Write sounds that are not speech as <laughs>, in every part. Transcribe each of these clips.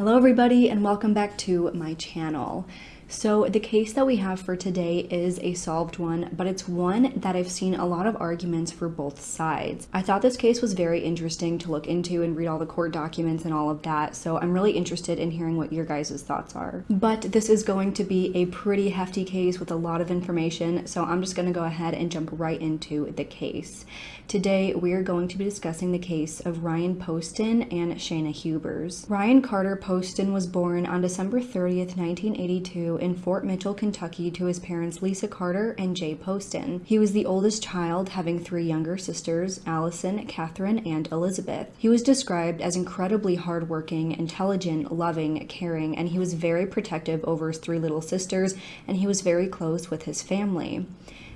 Hello everybody and welcome back to my channel. So the case that we have for today is a solved one, but it's one that I've seen a lot of arguments for both sides. I thought this case was very interesting to look into and read all the court documents and all of that, so I'm really interested in hearing what your guys' thoughts are. But this is going to be a pretty hefty case with a lot of information, so I'm just going to go ahead and jump right into the case. Today, we are going to be discussing the case of Ryan Poston and Shayna Hubers. Ryan Carter Poston was born on December 30th, 1982 in Fort Mitchell, Kentucky to his parents Lisa Carter and Jay Poston. He was the oldest child, having three younger sisters, Allison, Catherine, and Elizabeth. He was described as incredibly hardworking, intelligent, loving, caring, and he was very protective over his three little sisters, and he was very close with his family.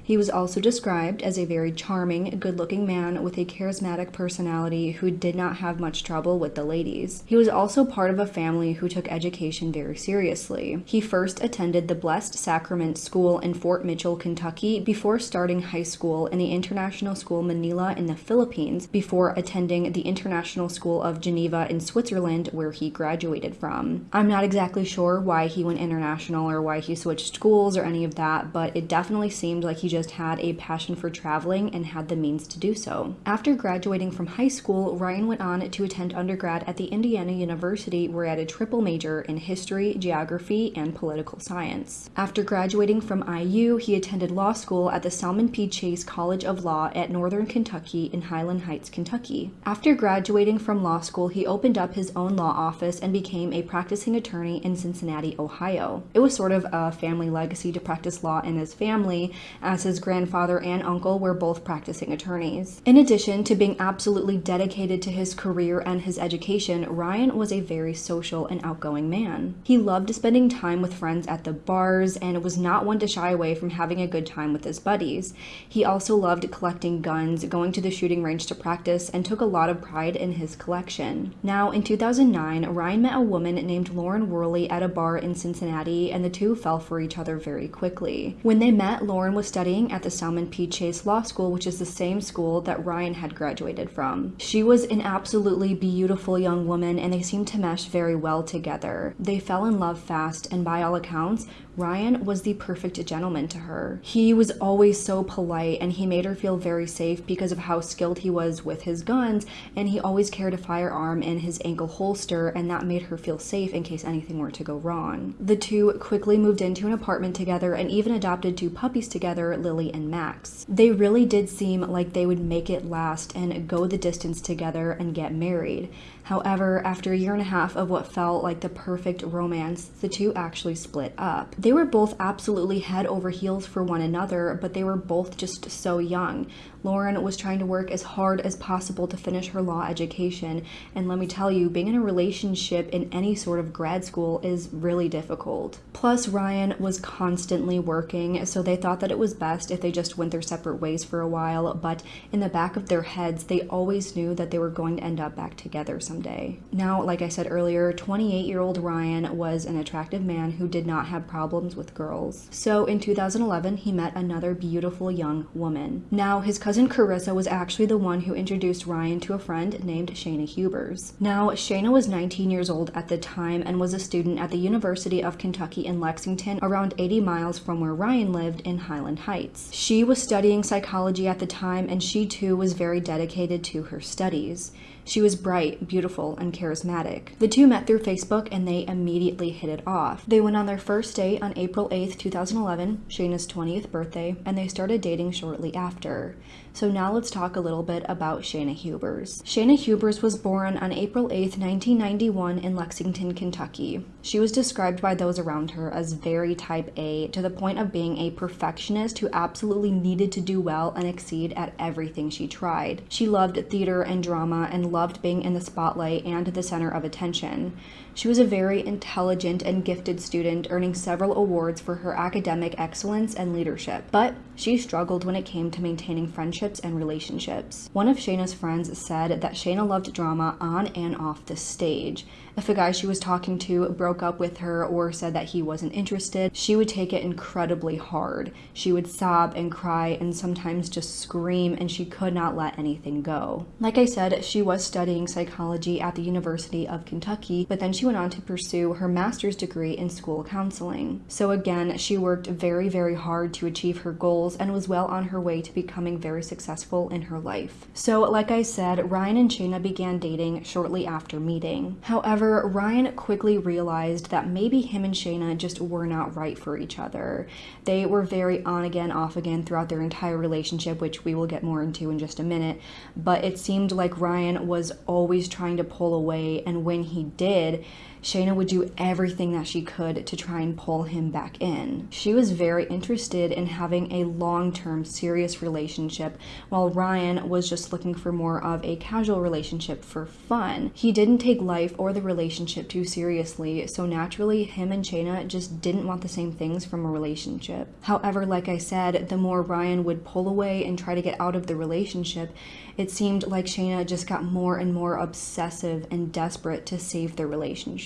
He was also described as a very charming, good looking man with a charismatic personality who did not have much trouble with the ladies. He was also part of a family who took education very seriously. He first attended the Blessed Sacrament School in Fort Mitchell, Kentucky before starting high school in the International School Manila in the Philippines before attending the International School of Geneva in Switzerland where he graduated from. I'm not exactly sure why he went international or why he switched schools or any of that, but it definitely seemed like he just had a passion for traveling and had the means to do so. After graduating from high school, Ryan went on to attend undergrad at the Indiana University where he had a triple major in history, geography, and political science. After graduating from IU, he attended law school at the Salmon P. Chase College of Law at Northern Kentucky in Highland Heights, Kentucky. After graduating from law school, he opened up his own law office and became a practicing attorney in Cincinnati, Ohio. It was sort of a family legacy to practice law in his family, as his grandfather and uncle were both practicing attorneys. In addition to being absolutely dedicated to his career and his education, Ryan was a very social and outgoing man. He loved spending time with friends at the bars and was not one to shy away from having a good time with his buddies. He also loved collecting guns, going to the shooting range to practice, and took a lot of pride in his collection. Now, in 2009, Ryan met a woman named Lauren Worley at a bar in Cincinnati, and the two fell for each other very quickly. When they met, Lauren was studying studying at the Salmon P. Chase Law School, which is the same school that Ryan had graduated from. She was an absolutely beautiful young woman and they seemed to mesh very well together. They fell in love fast and by all accounts, Ryan was the perfect gentleman to her. He was always so polite and he made her feel very safe because of how skilled he was with his guns and he always carried a firearm in his ankle holster and that made her feel safe in case anything were to go wrong. The two quickly moved into an apartment together and even adopted two puppies together, Lily and Max. They really did seem like they would make it last and go the distance together and get married. However, after a year and a half of what felt like the perfect romance, the two actually split up. They were both absolutely head over heels for one another, but they were both just so young. Lauren was trying to work as hard as possible to finish her law education, and let me tell you, being in a relationship in any sort of grad school is really difficult. Plus, Ryan was constantly working, so they thought that it was best if they just went their separate ways for a while, but in the back of their heads, they always knew that they were going to end up back together someday. Now, like I said earlier, 28 year old Ryan was an attractive man who did not have problems with girls. So in 2011, he met another beautiful young woman. Now, his cousin cousin Carissa was actually the one who introduced Ryan to a friend named Shayna Hubers. Now, Shayna was 19 years old at the time and was a student at the University of Kentucky in Lexington, around 80 miles from where Ryan lived in Highland Heights. She was studying psychology at the time and she too was very dedicated to her studies. She was bright, beautiful, and charismatic. The two met through Facebook and they immediately hit it off. They went on their first date on April 8th, 2011, Shayna's 20th birthday, and they started dating shortly after. So now let's talk a little bit about Shayna Hubers. Shayna Hubers was born on April 8th, 1991 in Lexington, Kentucky. She was described by those around her as very type A to the point of being a perfectionist who absolutely needed to do well and exceed at everything she tried. She loved theater and drama and loved being in the spotlight and the center of attention. She was a very intelligent and gifted student, earning several awards for her academic excellence and leadership. But she struggled when it came to maintaining friendships and relationships. One of Shayna's friends said that Shayna loved drama on and off the stage. If a guy she was talking to broke up with her or said that he wasn't interested, she would take it incredibly hard. She would sob and cry and sometimes just scream and she could not let anything go. Like I said, she was studying psychology at the University of Kentucky, but then she went on to pursue her master's degree in school counseling. So again, she worked very, very hard to achieve her goals and was well on her way to becoming very successful in her life. So, like I said, Ryan and Shayna began dating shortly after meeting. However, Ryan quickly realized that maybe him and Shayna just were not right for each other. They were very on again, off again throughout their entire relationship, which we will get more into in just a minute. But it seemed like Ryan was always trying to pull away, and when he did, Shayna would do everything that she could to try and pull him back in. She was very interested in having a long term, serious relationship, while Ryan was just looking for more of a casual relationship for fun. He didn't take life or the relationship too seriously, so naturally, him and Shayna just didn't want the same things from a relationship. However, like I said, the more Ryan would pull away and try to get out of the relationship, it seemed like Shayna just got more and more obsessive and desperate to save the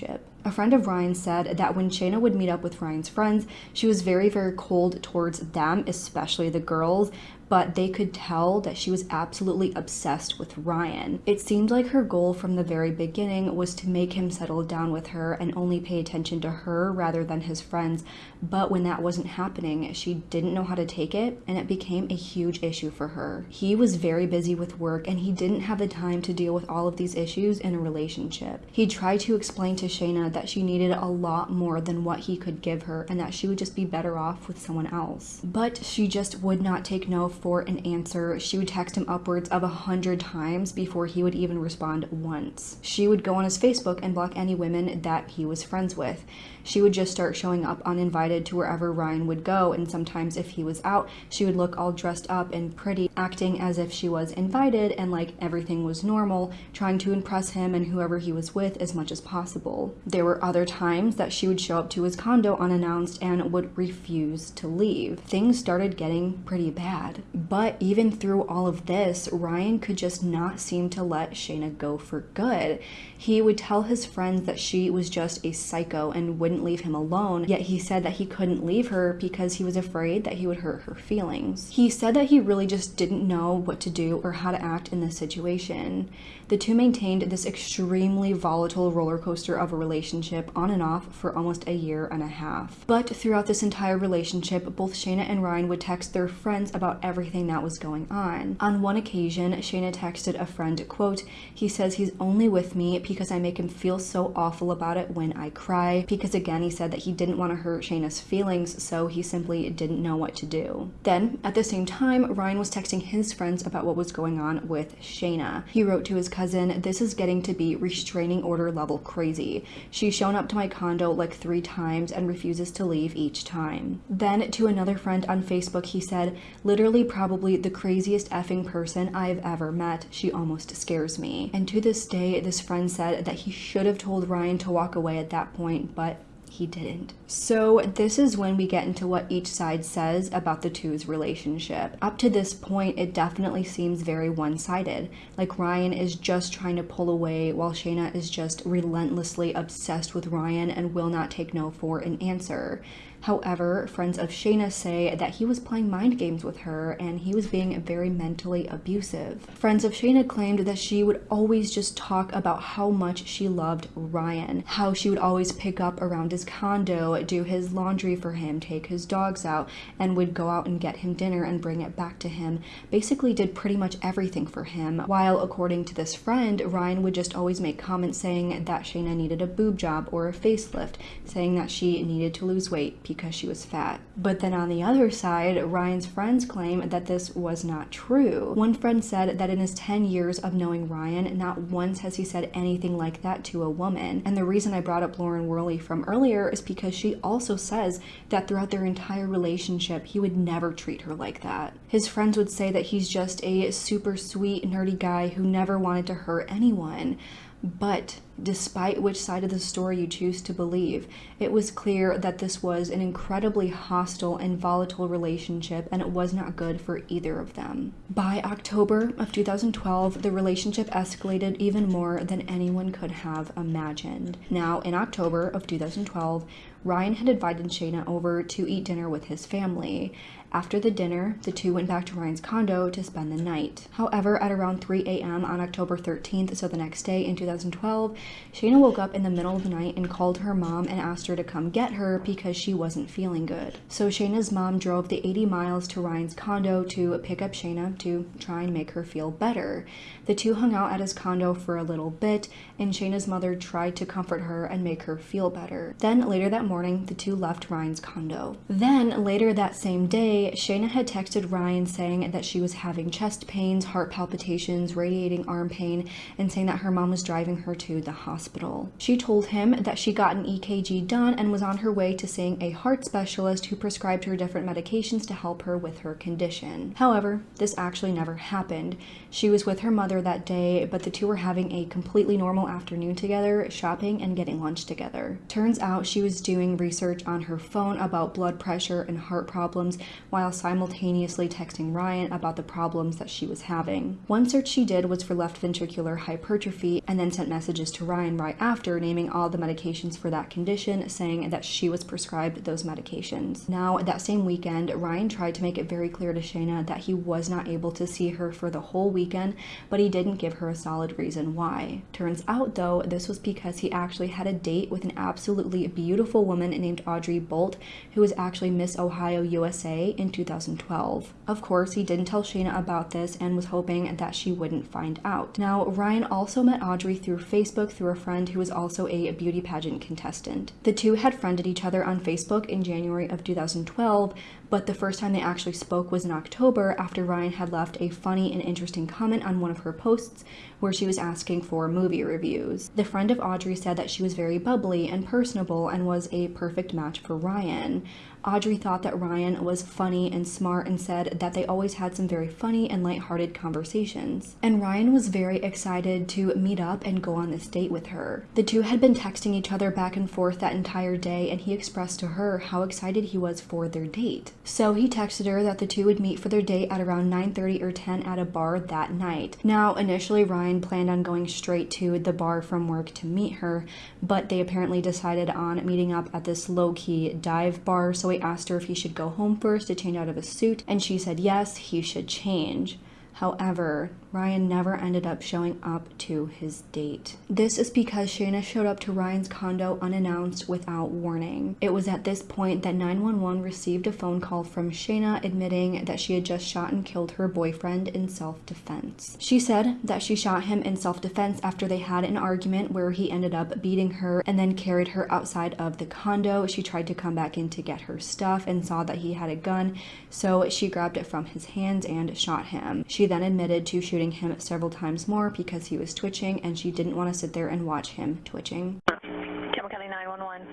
relationship. A friend of Ryan said that when Shayna would meet up with Ryan's friends, she was very, very cold towards them, especially the girls, but they could tell that she was absolutely obsessed with Ryan. It seemed like her goal from the very beginning was to make him settle down with her and only pay attention to her rather than his friends, but when that wasn't happening, she didn't know how to take it and it became a huge issue for her. He was very busy with work and he didn't have the time to deal with all of these issues in a relationship. He tried to explain to Shayna that she needed a lot more than what he could give her and that she would just be better off with someone else. But she just would not take no for an answer. She would text him upwards of a hundred times before he would even respond once. She would go on his Facebook and block any women that he was friends with. She would just start showing up uninvited to wherever Ryan would go, and sometimes if he was out, she would look all dressed up and pretty, acting as if she was invited and like everything was normal, trying to impress him and whoever he was with as much as possible. There were other times that she would show up to his condo unannounced and would refuse to leave. Things started getting pretty bad. But even through all of this, Ryan could just not seem to let Shayna go for good. He would tell his friends that she was just a psycho and wouldn't leave him alone, yet he said that he couldn't leave her because he was afraid that he would hurt her feelings. He said that he really just didn't know what to do or how to act in this situation. The two maintained this extremely volatile roller coaster of a relationship on and off for almost a year and a half. But throughout this entire relationship, both Shayna and Ryan would text their friends about everything that was going on. On one occasion, Shayna texted a friend, quote, he says he's only with me because I make him feel so awful about it when I cry, because again, he said that he didn't want to hurt Shayna's feelings, so he simply didn't know what to do. Then, at the same time, Ryan was texting his friends about what was going on with Shayna. He wrote to his cousin, This is getting to be restraining order level crazy. She's shown up to my condo like three times and refuses to leave each time. Then, to another friend on Facebook, he said, Literally, probably the craziest effing person I've ever met. She almost scares me. And to this day, this friend said that he should have told Ryan to walk away at that point, but he didn't. So, this is when we get into what each side says about the two's relationship. Up to this point, it definitely seems very one sided. Like Ryan is just trying to pull away, while Shayna is just relentlessly obsessed with Ryan and will not take no for an answer. However, friends of Shayna say that he was playing mind games with her and he was being very mentally abusive. Friends of Shayna claimed that she would always just talk about how much she loved Ryan, how she would always pick up around his condo, do his laundry for him, take his dogs out, and would go out and get him dinner and bring it back to him. Basically, did pretty much everything for him. While, according to this friend, Ryan would just always make comments saying that Shayna needed a boob job or a facelift, saying that she needed to lose weight because she was fat. But then on the other side, Ryan's friends claim that this was not true. One friend said that in his 10 years of knowing Ryan, not once has he said anything like that to a woman. And the reason I brought up Lauren Worley from earlier is because she also says that throughout their entire relationship, he would never treat her like that. His friends would say that he's just a super sweet, nerdy guy who never wanted to hurt anyone. But despite which side of the story you choose to believe. It was clear that this was an incredibly hostile and volatile relationship, and it was not good for either of them. By October of 2012, the relationship escalated even more than anyone could have imagined. Now, in October of 2012, Ryan had invited Shayna over to eat dinner with his family. After the dinner, the two went back to Ryan's condo to spend the night. However, at around 3 a.m. on October 13th, so the next day in 2012, Shayna woke up in the middle of the night and called her mom and asked her to come get her because she wasn't feeling good. So Shayna's mom drove the 80 miles to Ryan's condo to pick up Shayna to try and make her feel better. The two hung out at his condo for a little bit, and Shayna's mother tried to comfort her and make her feel better. Then later that morning, the two left Ryan's condo. Then later that same day, Shayna had texted Ryan saying that she was having chest pains, heart palpitations, radiating arm pain, and saying that her mom was driving her to the hospital. She told him that she got an EKG done and was on her way to seeing a heart specialist who prescribed her different medications to help her with her condition. However, this actually never happened. She was with her mother that day, but the two were having a completely normal afternoon together, shopping and getting lunch together. Turns out she was doing research on her phone about blood pressure and heart problems while simultaneously texting Ryan about the problems that she was having. One search she did was for left ventricular hypertrophy and then sent messages to Ryan right after naming all the medications for that condition, saying that she was prescribed those medications. Now, that same weekend, Ryan tried to make it very clear to Shayna that he was not able to see her for the whole weekend, but he didn't give her a solid reason why. Turns out, though, this was because he actually had a date with an absolutely beautiful woman named Audrey Bolte, who was actually Miss Ohio USA in 2012. Of course, he didn't tell Shayna about this and was hoping that she wouldn't find out. Now, Ryan also met Audrey through Facebook through a friend who was also a beauty pageant contestant. The two had friended each other on Facebook in January of 2012, but the first time they actually spoke was in October after Ryan had left a funny and interesting comment on one of her posts where she was asking for movie reviews. The friend of Audrey said that she was very bubbly and personable and was a perfect match for Ryan. Audrey thought that Ryan was funny and smart and said that they always had some very funny and lighthearted conversations. And Ryan was very excited to meet up and go on this date with her. The two had been texting each other back and forth that entire day and he expressed to her how excited he was for their date. So he texted her that the two would meet for their date at around 9.30 or 10 at a bar that night. Now, initially Ryan planned on going straight to the bar from work to meet her, but they apparently decided on meeting up at this low-key dive bar, so he asked her if he should go home first to change out of his suit, and she said yes, he should change. However, Ryan never ended up showing up to his date. This is because Shayna showed up to Ryan's condo unannounced without warning. It was at this point that 911 received a phone call from Shayna admitting that she had just shot and killed her boyfriend in self-defense. She said that she shot him in self-defense after they had an argument where he ended up beating her and then carried her outside of the condo. She tried to come back in to get her stuff and saw that he had a gun, so she grabbed it from his hands and shot him. She then admitted to shooting shooting him several times more because he was twitching and she didn't want to sit there and watch him twitching. Campbell County 911.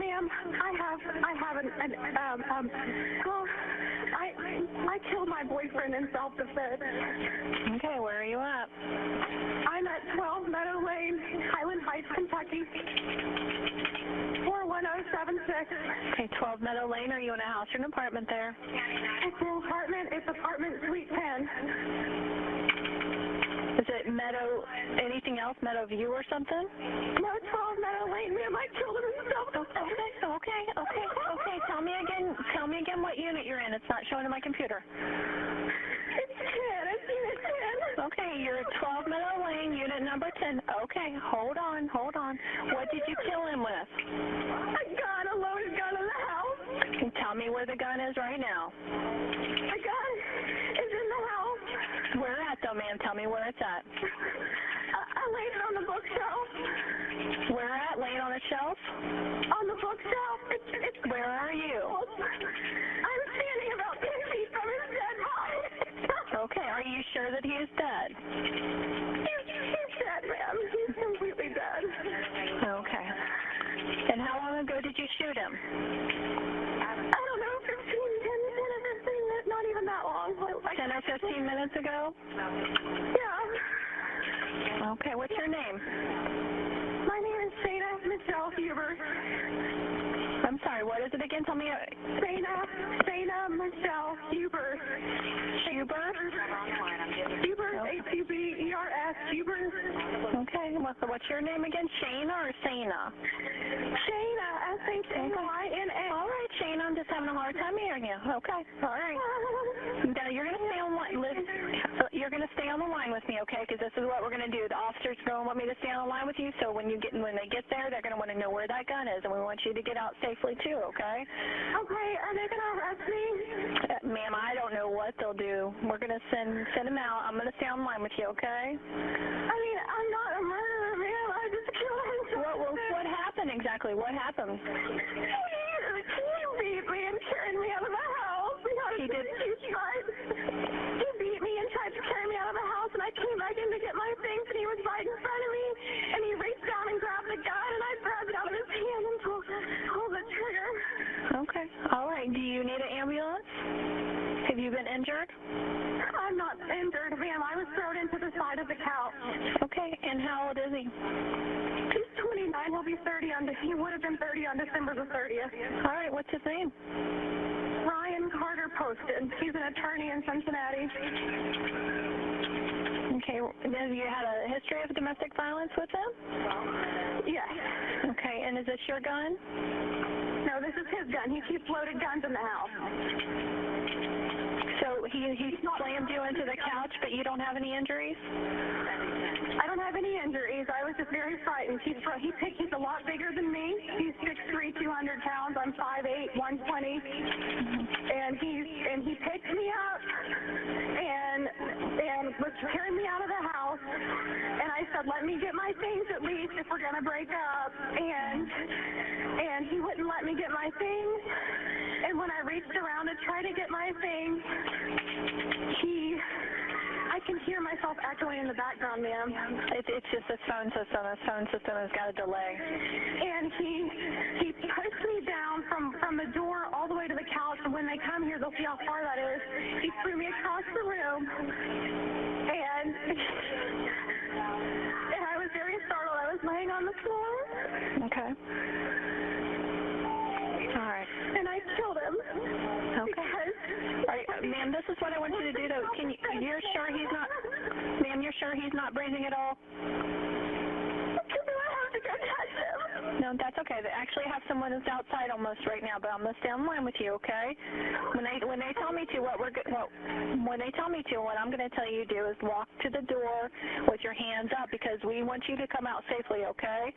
Ma'am, I have, I have an, an um, um, well, I, I killed my boyfriend in self-defense. Okay, where are you at? I'm at 12 Meadow Lane, Highland Heights, Kentucky. 41076. Okay, 12 Meadow Lane. Are you in a house or an apartment there? It's an apartment, it's apartment suite 10. Is it Meadow, anything else? Meadow View or something? No, 12 Meadow Lane, I killed him in self-defense. Okay, okay, okay, okay. Tell me again, tell me again what unit you're in. It's not showing in my computer. It's 10, it's unit 10. Okay, you're at 12 Meadow Lane, unit number 10. Okay, hold on, hold on. What did you kill him with? A gun, a loaded gun in the house. Tell me where the gun is right now. A gun is in the house. Where at though, ma'am? Tell me where it's at. I, I laid it on the bookshelf. Where at? Laying on a shelf? On the bookshelf. It's, it's Where are you? I'm standing about 10 feet from his dead body. <laughs> Okay, are you sure that he is dead? he's, he's dead, ma'am. He's completely dead. Okay. And how long ago did you shoot him? that long. Like 10 or 15 minutes ago? Yeah. Okay, what's your name? My name is Sada Michelle Huber. I'm sorry, what is it again? Tell me. Uh, Sada, Sada Michelle Huber. Huber? Huber, Huber. What's, what's your name again? Shayna or Sana? Shayna, S-H-A-Y-N-A. All right, Shayna. I'm just having a hard time hearing you. Okay. All right. <laughs> Now, you're going to stay on. Liz, uh, you're going to stay on the line with me, okay? Because this is what we're going to do. The officers don't want me to stay on the line with you. So when you get when they get there, they're going to want to know where that gun is, and we want you to get out safely too, okay? Okay, are they gonna arrest me? Uh, ma'am, I don't know what they'll do. We're going to send send them out. I'm going to stay on the line with you, okay? I mean, I'm not a murderer, ma'am. I just killed him. What what, what happened exactly? What happened? He beat me and carried me out of the house. He did- He tried. He beat me and tried to carry me out of the house, and I came back in to get my things, and he was right in front of me, and he reached down and grabbed the gun, and I grabbed it out of his hand and pulled, pulled the trigger. Okay. All right. Do you need an ambulance? Have you been injured? I'm not injured, ma'am. I was thrown into the side of the couch. Okay. And how old is he? He's 29. He'll be 30 on. He would have been 30 on December the 30th. All right. What's his name? Ryan Carter Poston. He's an attorney in Cincinnati. Okay. Have you had a history of domestic violence with him? Yes. Okay. And is this your gun? No, this is his gun. He keeps loaded guns in the house. So he he slammed you into the couch, but you don't have any injuries? I don't have any injuries. I was just very frightened. He's he picked, he's a lot bigger than me. He's 6'3", 200 pounds. I'm 5'8", 120. And he's and he picked me up and and was carrying me out of the house. And I said, let me get my things at least if we're gonna break up. And and he wouldn't let me get my things. And when I reached around to try to get my things, he can hear myself echoing in the background, ma'am. It's it's just this phone system. This phone system has got a delay. And he he pushed me down from from the door all the way to the couch. And when they come here, they'll see how far that is. He threw me across the room, and and I was very startled. I was laying on the floor, Okay. All right. and I killed him. Okay. Because All right, uh, ma'am, this is what I want you to do, though. Can you? You're sure he's not? Ma'am, you're sure he's not breathing at all? No, that's okay. They actually have someone that's outside almost right now, but I'm gonna stay on line with you, okay? When they when they tell me to, what we're what when they tell me to, what I'm gonna tell you to do is walk to the door with your hands up because we want you to come out safely, okay?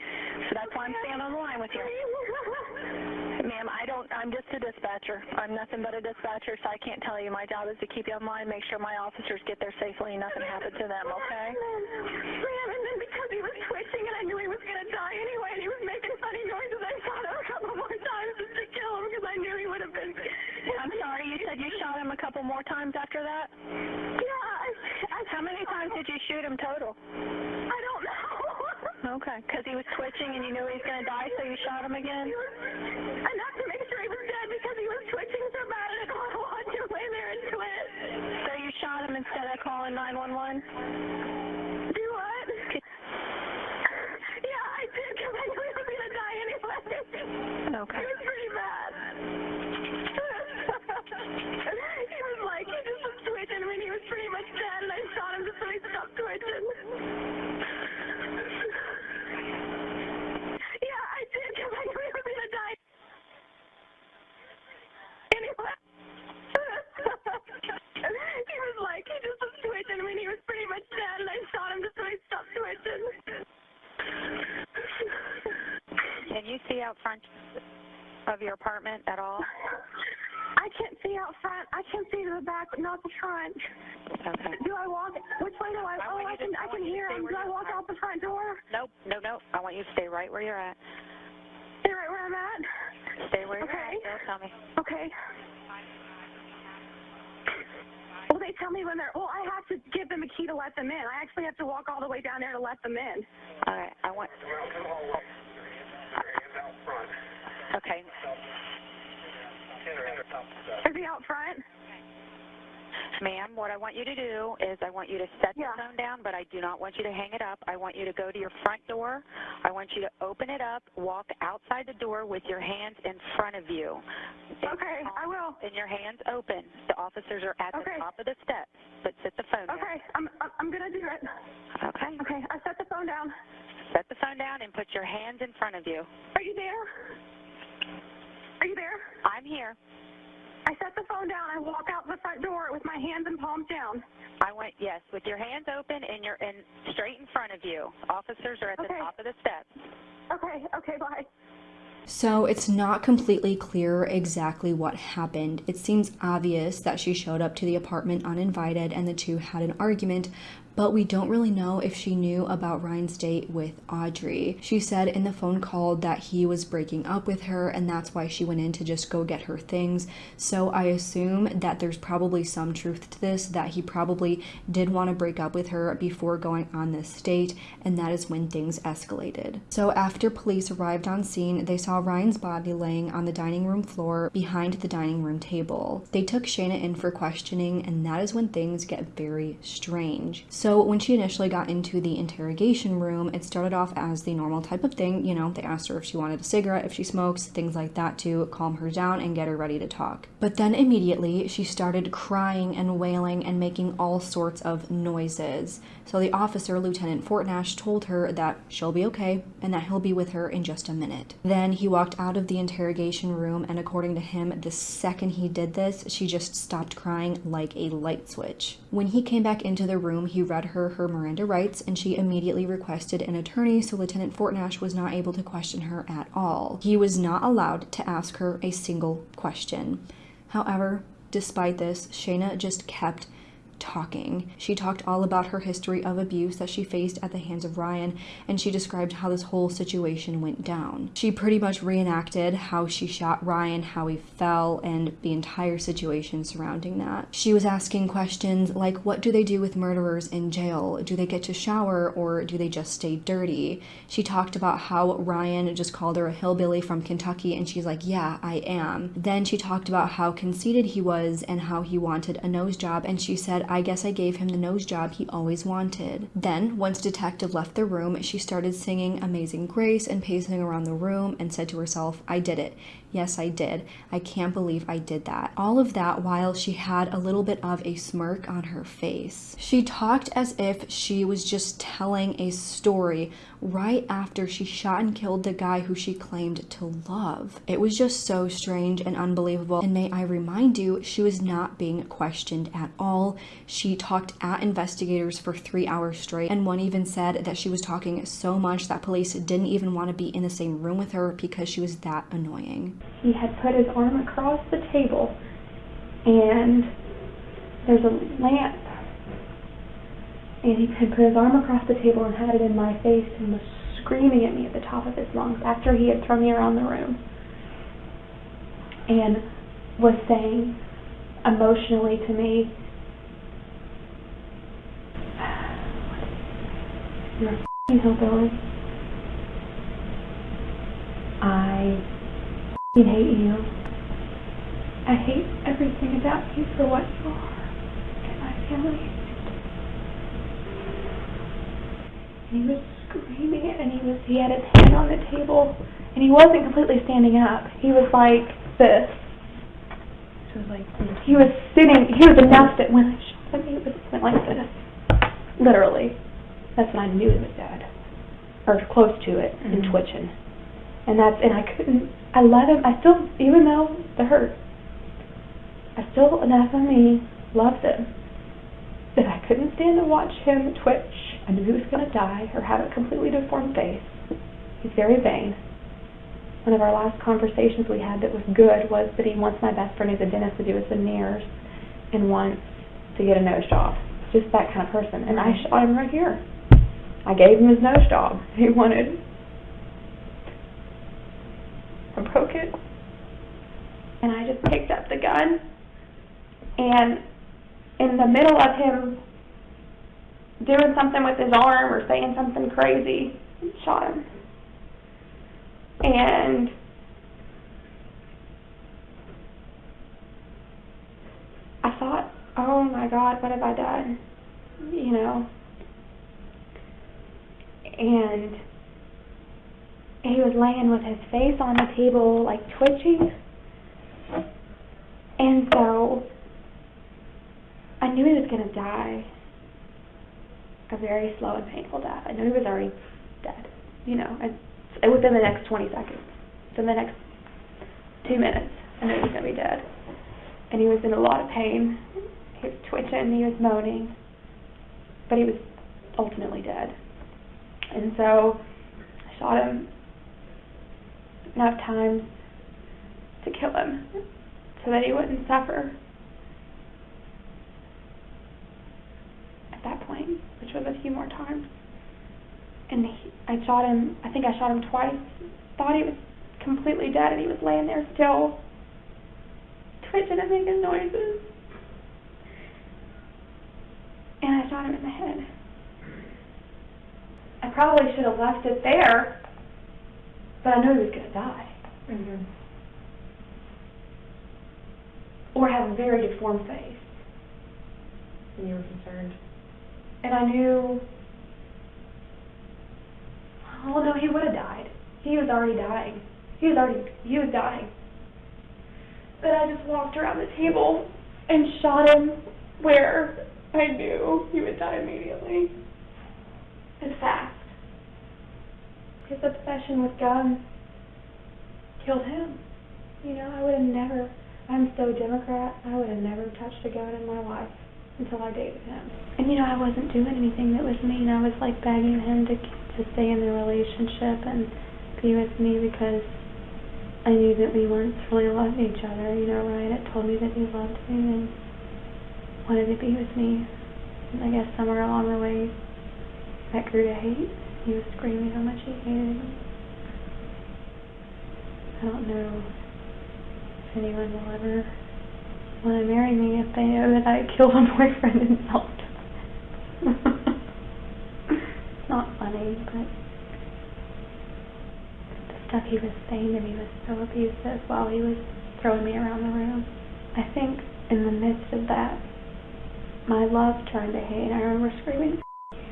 So that's why I'm staying on the line with you. Ma'am, I don't. I'm just a dispatcher. I'm nothing but a dispatcher, so I can't tell you. My job is to keep you on line, make sure my officers get there safely, and nothing happened to them. Okay? Ma'am, and then because he was twitching and I knew he was going to die anyway and he was making funny noises, I shot him a couple more times just to kill him because I knew he would have been. I'm sorry. You said you shot him a couple more times after that. Yeah, I, I, How many times did you shoot him total? I don't know. Okay, because he was twitching and you knew he was going to die, so you shot him again. Enough to make sure he was dead because he was twitching so bad and I didn't want him lay there and twitch. So you shot him instead of calling 911. Do what? Yeah, I did because I knew he was going to die anyway. Okay. <laughs> It was pretty bad. he was like, he just was twitching. I mean, he was pretty much dead, and I shot him just so he stopped twitching. yeah, I did because I knew he was going to die. Anyway. he was like, he just was twitching. I mean, he was pretty much dead, and I shot him just so he stopped twitching. Can you see out front of your apartment at all? I can't see out front. I can't see to the back, but not the front. Okay. Do I walk? Which way do I? I Oh, I you to- can. I I can you hear him. Do I walk out the front door? Nope, no, no. I want you to stay right where you're at. Stay right where I'm at. Stay where you're Okay. at. Don't tell me. Okay. Well, they tell me when they're. Well, I have to give them a key to let them in. I actually have to walk all the way down there to let them in. All right. I want. Okay. Is he out front? Ma'am, what I want you to do is I want you to set Yeah. the phone down, but I do not want you to hang it up. I want you to go to your front door. I want you to open it up, walk outside the door with your hands in front of you. Okay, I will. And your hands open. The officers are at Okay. the top of the steps, but set the phone down. Okay, I'm I'm, I'm gonna do it. Okay. Okay, I set the phone down. Set the phone down and put your hands in front of you. Are you there? Are you there? I'm here. I set the phone down. I walk out the front door with my hands and palms down. I went yes, with your hands open and you're in straight in front of you. Officers are at the top of the steps. Okay, okay, bye. So it's not completely clear exactly what happened. It seems obvious that she showed up to the apartment uninvited and the two had an argument, but we don't really know if she knew about Ryan's date with Audrey. She said in the phone call that he was breaking up with her and that's why she went in to just go get her things. So I assume that there's probably some truth to this, that he probably did want to break up with her before going on this date, and that is when things escalated. So after police arrived on scene, they saw Ryan's body laying on the dining room floor behind the dining room table. They took Shayna in for questioning, and that is when things get very strange. So when she initially got into the interrogation room, it started off as the normal type of thing. You know, they asked her if she wanted a cigarette, if she smokes, things like that to calm her down and get her ready to talk. But then immediately she started crying and wailing and making all sorts of noises. So the officer, Lieutenant Fortnash, told her that she'll be okay and that he'll be with her in just a minute. Then he walked out of the interrogation room, and according to him, the second he did this, she just stopped crying like a light switch. When he came back into the room, he read her her Miranda rights, and she immediately requested an attorney, so Lieutenant Fortnash was not able to question her at all. He was not allowed to ask her a single question. However, despite this, Shayna just kept talking. She talked all about her history of abuse that she faced at the hands of Ryan, and she described how this whole situation went down. She pretty much reenacted how she shot Ryan, how he fell, and the entire situation surrounding that. She was asking questions like, What do they do with murderers in jail? Do they get to shower or do they just stay dirty? She talked about how Ryan just called her a hillbilly from Kentucky, and she's like, Yeah, I am. Then she talked about how conceited he was and how he wanted a nose job, and she said, I guess I gave him the nose job he always wanted. Then, once Detective left the room, she started singing Amazing Grace and pacing around the room and said to herself, I did it. Yes, I did. I can't believe I did that. All of that while she had a little bit of a smirk on her face. She talked as if she was just telling a story right after she shot and killed the guy who she claimed to love. It was just so strange and unbelievable. And may I remind you, she was not being questioned at all. She talked at investigators for three hours straight, and one even said that she was talking so much that police didn't even want to be in the same room with her because she was that annoying. he had put his arm across the table and there's a lamp and he had put his arm across the table and had it in my face and was screaming at me at the top of his lungs after he had thrown me around the room and was saying emotionally to me you're a f***ing hillbilly I I hate you. I hate everything about you for what you are and my family. And he was screaming and he was he had his hand on the table, and he wasn't completely standing up. He was like this. So like, He was sitting. He was enough that when I shot him, he was went like this, literally. That's when I knew he was dead, or close to it, and Mhm. twitching. And that's and I couldn't. I let him. I still, even though the hurt, I still enough of me loved him that I couldn't stand to watch him twitch. I knew he was going to die or have a completely deformed face. He's very vain. One of our last conversations we had that was good was that he wants my best friend who's a dentist to do his veneers and wants to get a nose job. Just that kind of person. And I shot him right here. I gave him his nose job. <laughs> He wanted. I broke it. And I just picked up the gun. And in the middle of him doing something with his arm or saying something crazy, shot him. And I thought oh my God, what have I done? You know? And he was laying with his face on the table, like twitching. And so I knew he was going to die a very slow and painful death. I knew he was already dead, you know, and within the next 20 seconds, within the next two minutes, I knew he was going to be dead. And he was in a lot of pain. He was twitching, he was moaning, but he was ultimately dead. And so I shot him enough times to kill him so that he wouldn't suffer. At that point, was a few more times. And he, I shot him, I think I shot him twice. Thought he was completely dead and he was laying there still, twitching and making noises. And I shot him in the head. I probably should have left it there, but I knew he was going to die. Mhm. Or have a very deformed face. And you were concerned. And I knew, oh no, he would have died. He was already dying. He was already, he was dying. But I just walked around the table and shot him where I knew he would die immediately. And fast. His obsession with guns killed him. You know, I would have never, I'm so Democrat, I would have never touched a gun in my life until I dated him. And you know, I wasn't doing anything that was mean. I was like begging him to to stay in the relationship and be with me because I knew that we once really loved each other. You know, Ryan had told me that he loved me and wanted to be with me. And I guess somewhere along the way, that grew to hate. He was screaming how much he hated me. I don't know if anyone will ever want to marry me if they know that I killed a <laughs> boyfriend self-defense. it's <laughs> not funny, but the stuff he was saying to me was so abusive while he was throwing me around the room. I think in the midst of that, my love turned to hate. I remember screaming,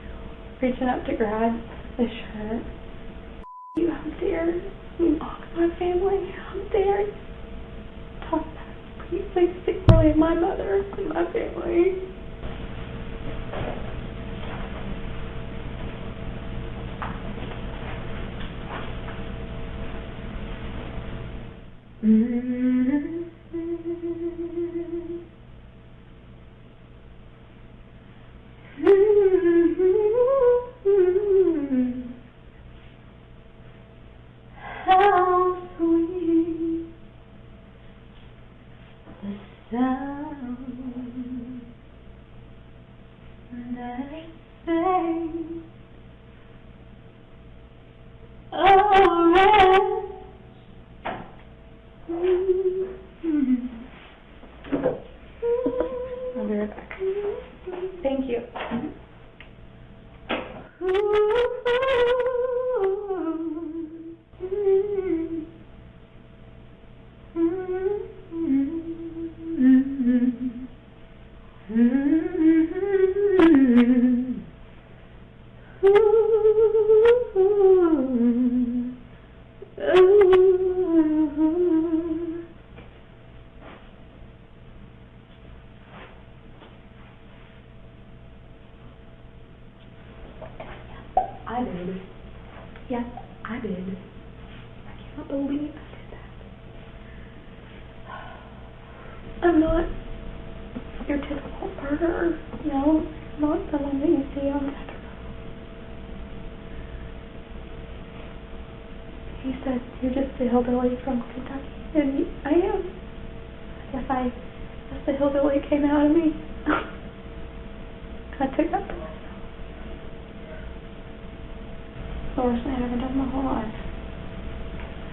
<laughs> reaching up to grab the shirt. You, how dare you mock my family? How dare you talk about please stick really my mother and my family. How <laughs> hillbilly from Kentucky. And I am. I guess I, guess the hillbilly came out of me. I took that for myself. the worst thing I've ever done in my whole life.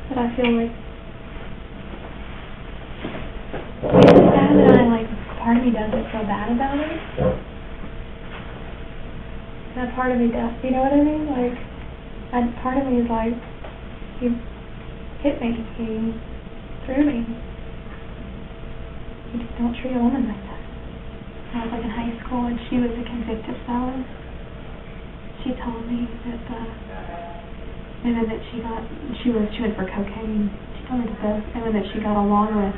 But I feel like sad that I like part of me doesn't feel bad about it. That part of me does. You know what I mean? Like, that part of me is like, he hit me. He threw me. You just don't treat a woman like that. I was like in high school, and she was a convicted felon. She told me that uh, the women that she got, she was she went for cocaine. She told me that the women that she got along with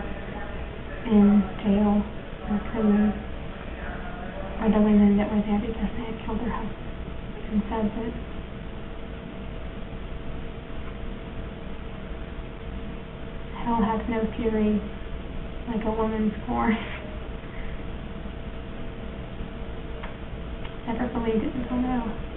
in jail or prison are the women that were there because they had killed their husbands, and said that hell has no fury like a woman's scorn. Never believed it until now.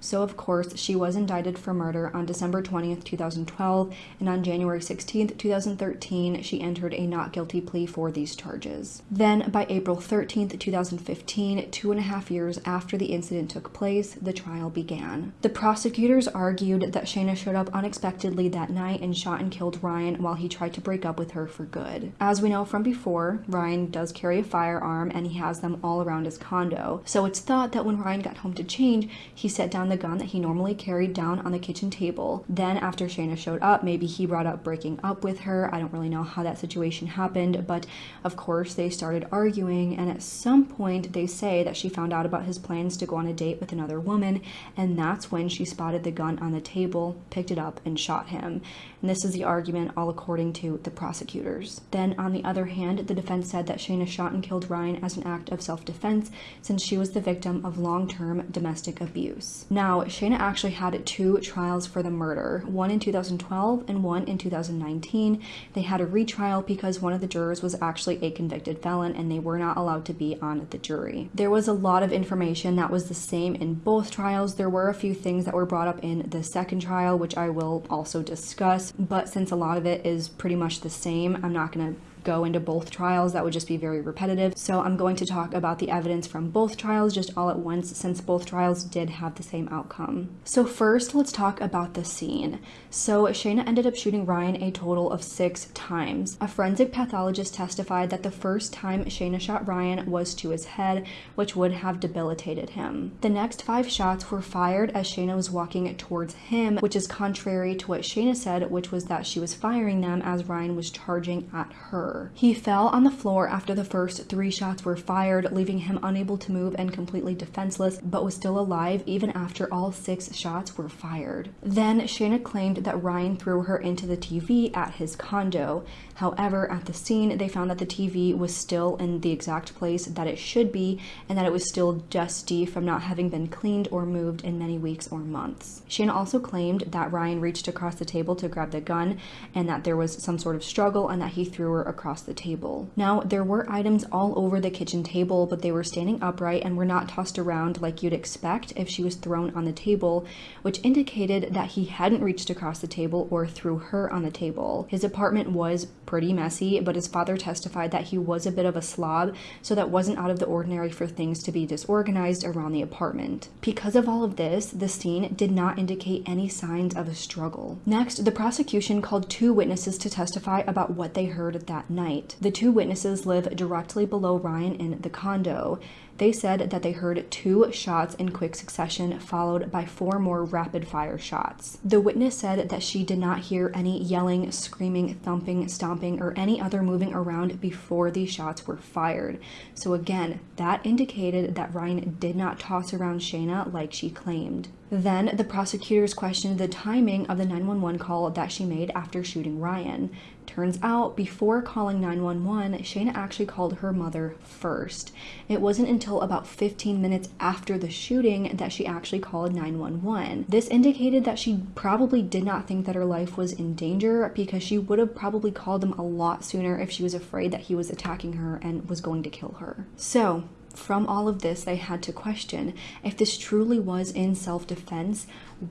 So, of course, she was indicted for murder on December 20th, 2012, and on January 16th, 2013, she entered a not guilty plea for these charges. Then, by April 13th, 2015, two and a half years after the incident took place, the trial began. The prosecutors argued that Shayna showed up unexpectedly that night and shot and killed Ryan while he tried to break up with her for good. As we know from before, Ryan does carry a firearm and he has them all around his condo, so it's thought that when Ryan got home to change, he set down the gun that he normally carried down on the kitchen table. Then, after Shayna showed up, maybe he brought up breaking up with her. I don't really know how that situation happened, but of course, they started arguing, and at some point, they say that she found out about his plans to go on a date with another woman, and that's when she spotted the gun on the table, picked it up, and shot him. And this is the argument, all according to the prosecutors. Then, on the other hand, the defense said that Shayna shot and killed Ryan as an act of self defense since she was the victim of long term domestic abuse. Now, Shayna actually had two trials for the murder, one in 2012 and one in 2019. They had a retrial because one of the jurors was actually a convicted felon and they were not allowed to be on the jury. There was a lot of information that was the same in both trials. There were a few things that were brought up in the second trial, which I will also discuss, but since a lot of it is pretty much the same, I'm not going to go into both trials. That would just be very repetitive. So I'm going to talk about the evidence from both trials just all at once since both trials did have the same outcome. So first, let's talk about the scene. So Shayna ended up shooting Ryan a total of six times. A forensic pathologist testified that the first time Shayna shot Ryan was to his head, which would have debilitated him. The next five shots were fired as Shayna was walking towards him, which is contrary to what Shayna said, which was that she was firing them as Ryan was charging at her. He fell on the floor after the first three shots were fired, leaving him unable to move and completely defenseless, but was still alive even after all six shots were fired. Then Shayna claimed that Ryan threw her into the TV at his condo. However, at the scene, they found that the TV was still in the exact place that it should be and that it was still dusty from not having been cleaned or moved in many weeks or months. Shayna also claimed that Ryan reached across the table to grab the gun and that there was some sort of struggle and that he threw her across the table. Now, there were items all over the kitchen table, but they were standing upright and were not tossed around like you'd expect if she was thrown on the table, which indicated that he hadn't reached across the table or threw her on the table. His apartment was pretty messy, but his father testified that he was a bit of a slob, so that wasn't out of the ordinary for things to be disorganized around the apartment. Because of all of this, the scene did not indicate any signs of a struggle. Next, the prosecution called two witnesses to testify about what they heard that night. The two witnesses live directly below Ryan in the condo. They said that they heard two shots in quick succession, followed by four more rapid fire shots. The witness said that she did not hear any yelling, screaming, thumping, stomping, or any other moving around before these shots were fired. So, again, that indicated that Ryan did not toss around Shayna like she claimed. Then the prosecutors questioned the timing of the 911 call that she made after shooting Ryan. Turns out, before calling 911, Shayna actually called her mother first. It wasn't until about 15 minutes after the shooting that she actually called 911. This indicated that she probably did not think that her life was in danger because she would have probably called them a lot sooner if she was afraid that he was attacking her and was going to kill her. So, from all of this, they had to question if this truly was in self defense,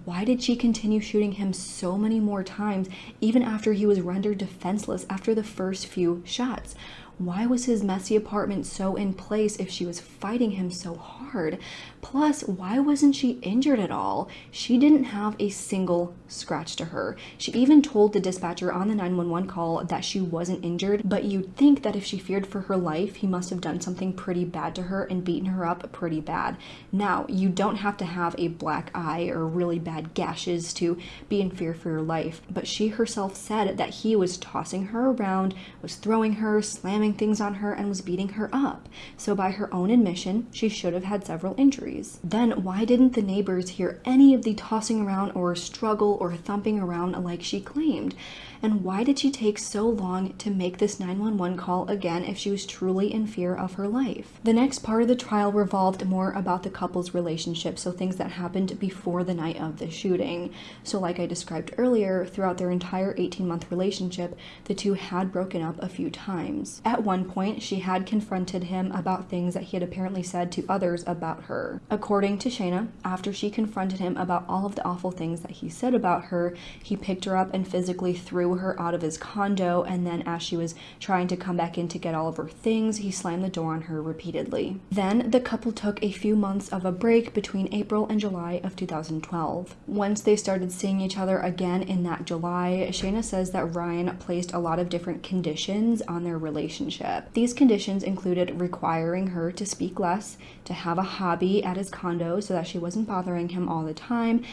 why did she continue shooting him so many more times, even after he was rendered defenseless after the first few shots? Why was his messy apartment so in place if she was fighting him so hard? Plus, why wasn't she injured at all? She didn't have a single scratch to her. She even told the dispatcher on the 911 call that she wasn't injured, but you'd think that if she feared for her life, he must have done something pretty bad to her and beaten her up pretty bad. Now, you don't have to have a black eye or really bad gashes to be in fear for your life, but she herself said that he was tossing her around, was throwing her, slamming things on her and was beating her up. So, by her own admission, she should have had several injuries. Then, why didn't the neighbors hear any of the tossing around or struggle or thumping around like she claimed? And why did she take so long to make this 911 call again if she was truly in fear of her life? The next part of the trial revolved more about the couple's relationship, so things that happened before the night of the shooting. So, like I described earlier, throughout their entire 18 month relationship, the two had broken up a few times. At one point, she had confronted him about things that he had apparently said to others about her. According to Shayna, after she confronted him about all of the awful things that he said about her, he picked her up and physically threw her out of his condo, and then as she was trying to come back in to get all of her things, he slammed the door on her repeatedly. Then the couple took a few months of a break between April and July of 2012. Once they started seeing each other again in that July, Shayna says that Ryan placed a lot of different conditions on their relationship. These conditions included requiring her to speak less, to have a hobby at his condo so that she wasn't bothering him all the time,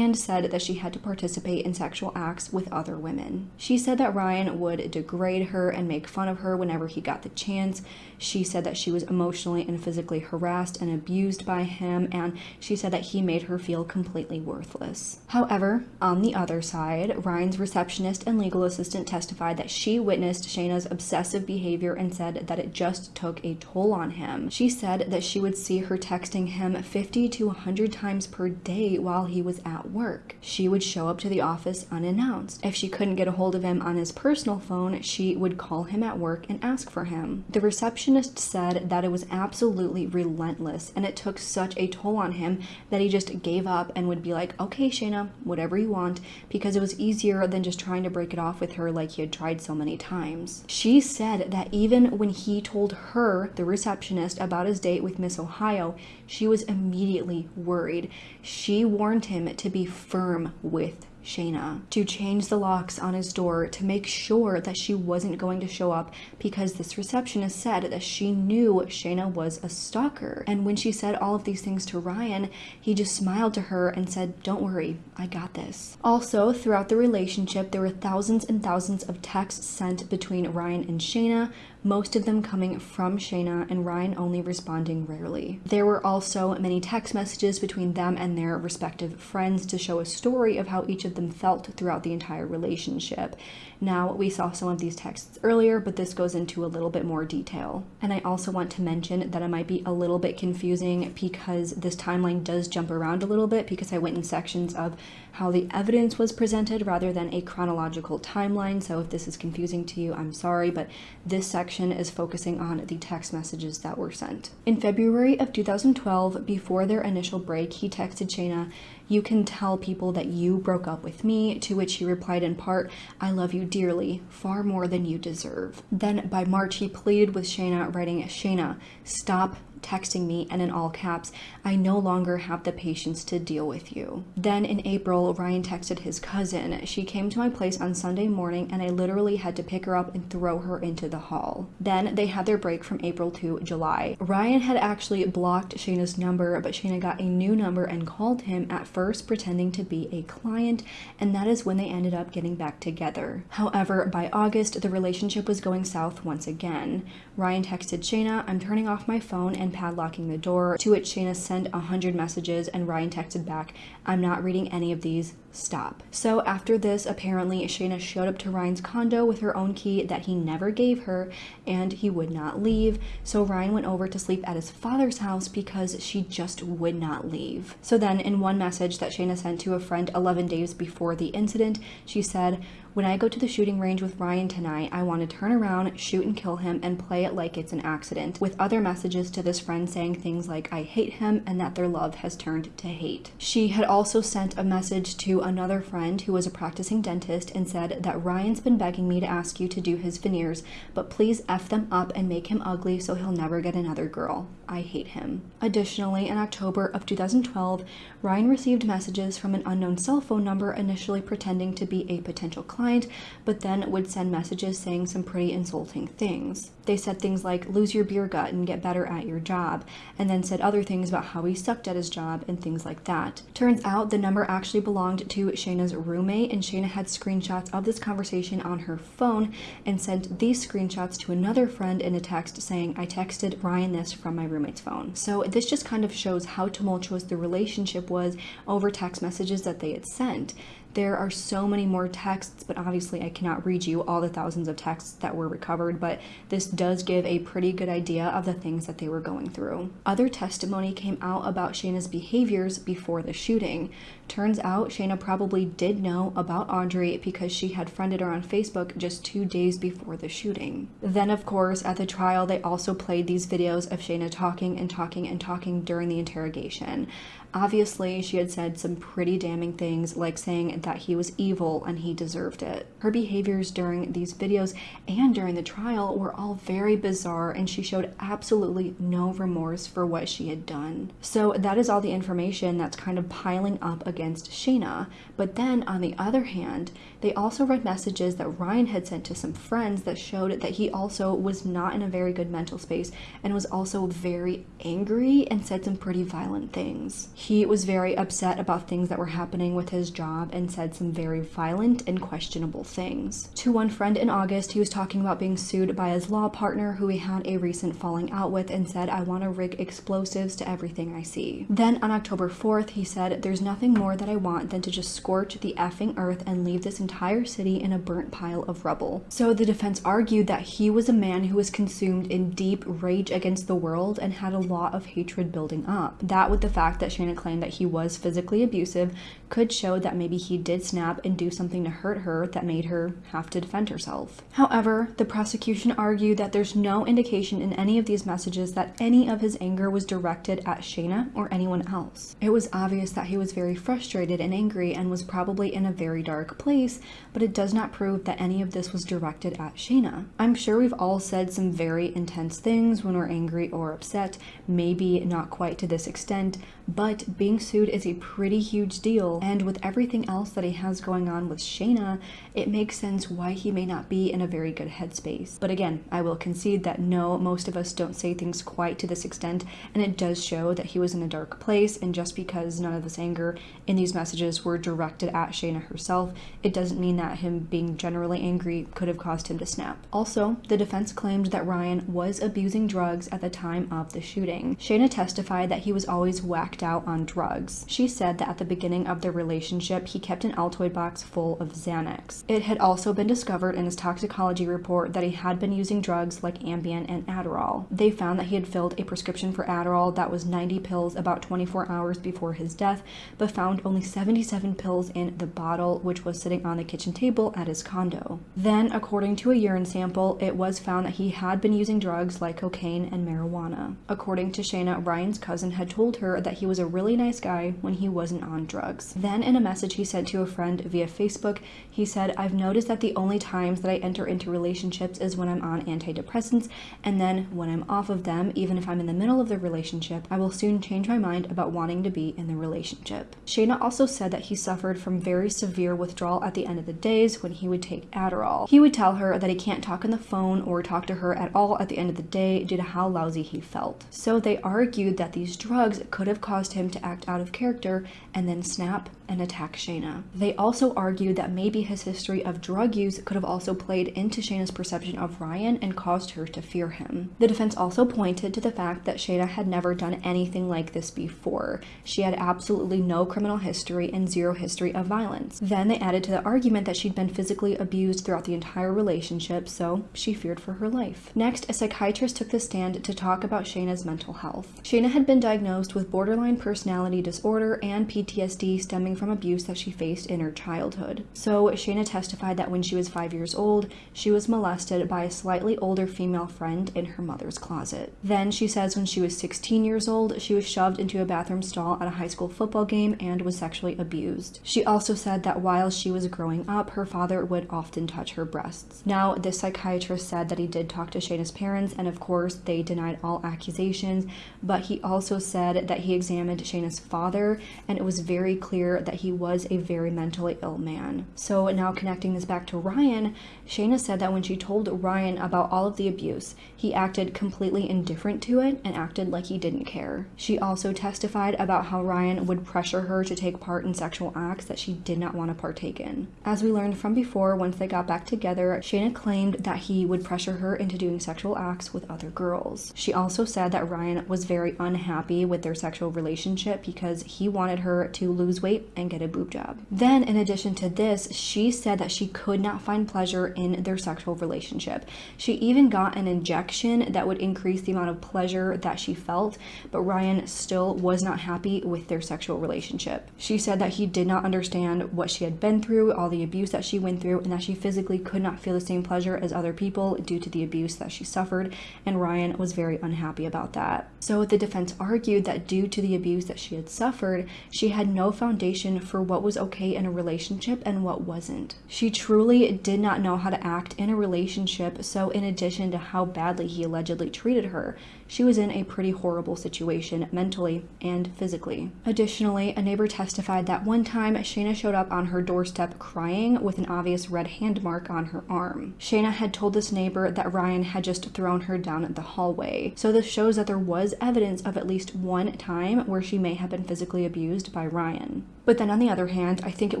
and said that she had to participate in sexual acts with other women. She said that Ryan would degrade her and make fun of her whenever he got the chance. She said that she was emotionally and physically harassed and abused by him, and she said that he made her feel completely worthless. However, on the other side, Ryan's receptionist and legal assistant testified that she witnessed Shayna's obsessive behavior and said that it just took a toll on him. She said that she would see her texting him 50 to 100 times per day while he was at work. She would show up to the office unannounced. If she couldn't get a hold of him on his personal phone, she would call him at work and ask for him. The receptionist said that it was absolutely relentless and it took such a toll on him that he just gave up and would be like, okay, Shayna, whatever you want, because it was easier than just trying to break it off with her like he had tried so many times. She said that even when he told her, the receptionist, about his date with Miss Ohio, she was immediately worried. She warned him to be firm with Shayna to change the locks on his door to make sure that she wasn't going to show up because this receptionist said that she knew Shayna was a stalker. And when she said all of these things to Ryan, he just smiled to her and said, Don't worry, I got this. Also, throughout the relationship, there were thousands and thousands of texts sent between Ryan and Shayna, most of them coming from Shayna and Ryan only responding rarely. There were also many text messages between them and their respective friends to show a story of how each of them felt throughout the entire relationship. Now, we saw some of these texts earlier, but this goes into a little bit more detail. And I also want to mention that it might be a little bit confusing because this timeline does jump around a little bit because I went in sections of how the evidence was presented rather than a chronological timeline. So if this is confusing to you, I'm sorry, but this section is focusing on the text messages that were sent. In February of 2012, before their initial break, he texted Shayna, You can tell people that you broke up with me, to which he replied in part, I love you dearly, far more than you deserve. Then by March, he pleaded with Shayna, writing, Shayna, stop texting me and in all caps, I no longer have the patience to deal with you. Then in April, Ryan texted his cousin. She came to my place on Sunday morning and I literally had to pick her up and throw her into the hall. Then they had their break from April to July. Ryan had actually blocked Shayna's number, but Shayna got a new number and called him at first pretending to be a client, and that is when they ended up getting back together. However, by August, the relationship was going south once again. Ryan texted Shayna, I'm turning off my phone and padlocking the door, to which Shayna sent a hundred messages and Ryan texted back, I'm not reading any of these, stop. So after this, apparently Shayna showed up to Ryan's condo with her own key that he never gave her and he would not leave. So Ryan went over to sleep at his father's house because she just would not leave. So then in one message that Shayna sent to a friend 11 days before the incident, she said, when I go to the shooting range with Ryan tonight, I want to turn around, shoot and kill him, and play it like it's an accident, with other messages to this friend saying things like, I hate him, and that their love has turned to hate. She had also sent a message to another friend who was a practicing dentist and said that Ryan's been begging me to ask you to do his veneers, but please F them up and make him ugly so he'll never get another girl. I hate him. Additionally, in October of 2012, Ryan received messages from an unknown cell phone number initially pretending to be a potential client, but then would send messages saying some pretty insulting things. They said things like, lose your beer gut and get better at your job, and then said other things about how he sucked at his job and things like that. Turns out the number actually belonged to Shayna's roommate, and Shayna had screenshots of this conversation on her phone and sent these screenshots to another friend in a text saying, I texted Ryan this from my roommate's phone. So this just kind of shows how tumultuous the relationship was over text messages that they had sent. There are so many more texts, but obviously I cannot read you all the thousands of texts that were recovered, but this does give a pretty good idea of the things that they were going through. Other testimony came out about Shayna's behaviors before the shooting. Turns out Shayna probably did know about Audrey because she had friended her on Facebook just two days before the shooting. Then, of course, at the trial, they also played these videos of Shayna talking and talking and talking during the interrogation. Obviously, she had said some pretty damning things, like saying that he was evil and he deserved it. Her behaviors during these videos and during the trial were all very bizarre, and she showed absolutely no remorse for what she had done. So, that is all the information that's kind of piling up against Shayna. But then, on the other hand, they also read messages that Ryan had sent to some friends that showed that he also was not in a very good mental space and was also very angry and said some pretty violent things. He was very upset about things that were happening with his job and said some very violent and questionable things. To one friend in August, he was talking about being sued by his law partner who he had a recent falling out with and said, I want to rig explosives to everything I see. Then on October 4th, he said, There's nothing more that I want than to just scorch the effing earth and leave this entire city in a burnt pile of rubble. So the defense argued that he was a man who was consumed in deep rage against the world and had a lot of hatred building up. That with the fact that Shayna claimed that he was physically abusive could show that maybe he did snap and do something to hurt her that made her have to defend herself. However, the prosecution argued that there's no indication in any of these messages that any of his anger was directed at Shayna or anyone else. It was obvious that he was very frustrated and angry and was probably in a very dark place, but it does not prove that any of this was directed at Shayna. I'm sure we've all said some very intense things when we're angry or upset, maybe not quite to this extent, but being sued is a pretty huge deal, and with everything else that he has going on with Shayna, it makes sense why he may not be in a very good headspace. But again, I will concede that no, most of us don't say things quite to this extent, and it does show that he was in a dark place, and just because none of this anger in these messages were directed at Shayna herself, it doesn't mean that him being generally angry could have caused him to snap. Also, the defense claimed that Ryan was abusing drugs at the time of the shooting. Shayna testified that he was always whacked out on drugs. She said that at the beginning of their relationship, he kept an Altoid box full of Xanax. It had also been discovered in his toxicology report that he had been using drugs like Ambien and Adderall. They found that he had filled a prescription for Adderall that was 90 pills about 24 hours before his death, but found only 77 pills in the bottle, which was sitting on the kitchen table at his condo. Then, according to a urine sample, it was found that he had been using drugs like cocaine and marijuana. According to Shayna, Ryan's cousin had told her that he was a really nice guy when he wasn't on drugs. Then, in a message he sent to a friend via Facebook, he I've noticed that the only times that I enter into relationships is when I'm on antidepressants, and then when I'm off of them, even if I'm in the middle of the relationship, I will soon change my mind about wanting to be in the relationship. Shayna also said that he suffered from very severe withdrawal at the end of the days when he would take Adderall. He would tell her that he can't talk on the phone or talk to her at all at the end of the day due to how lousy he felt. So they argued that these drugs could have caused him to act out of character and then snap and attack Shayna. They also argued that maybe his history of drug use could have also played into Shayna's perception of Ryan and caused her to fear him. The defense also pointed to the fact that Shayna had never done anything like this before. She had absolutely no criminal history and zero history of violence. Then they added to the argument that she'd been physically abused throughout the entire relationship, so she feared for her life. Next, a psychiatrist took the stand to talk about Shayna's mental health. Shayna had been diagnosed with borderline personality disorder and PTSD stemming from abuse that she faced in her childhood. So Shayna testified that when she was five years old, she was molested by a slightly older female friend in her mother's closet. Then she says when she was 16 years old, she was shoved into a bathroom stall at a high school football game and was sexually abused. She also said that while she was growing up, her father would often touch her breasts. Now, this psychiatrist said that he did talk to Shayna's parents, and of course, they denied all accusations, but he also said that he examined Shayna's father, and it was very clear that he was a very mentally ill man. So now connecting this back to Ryan, Shayna said that when she told Ryan about all of the abuse, he acted completely indifferent to it and acted like he didn't care. She also testified about how Ryan would pressure her to take part in sexual acts that she did not want to partake in. As we learned from before, once they got back together, Shayna claimed that he would pressure her into doing sexual acts with other girls. She also said that Ryan was very unhappy with their sexual relationship because he wanted her to lose weight and get a boob job. Then, in addition to this, she said that she could not find pleasure in their sexual relationship. She even got an injection that would increase the amount of pleasure that she felt, but Ryan still was not happy with their sexual relationship. She said that he did not understand what she had been through, all the abuse that she went through, and that she physically could not feel the same pleasure as other people due to the abuse that she suffered, and Ryan was very unhappy about that. So the defense argued that due to the abuse that she had suffered, she had no foundation for what was okay in a relationship and what wasn't. She truly did not know how to act in a relationship, so in addition to how badly he allegedly treated her, she was in a pretty horrible situation mentally and physically. Additionally, a neighbor testified that one time Shayna showed up on her doorstep crying with an obvious red hand mark on her arm. Shayna had told this neighbor that Ryan had just thrown her down the hallway, so this shows that there was evidence of at least one time where she may have been physically abused by Ryan. But then on the other hand, I think it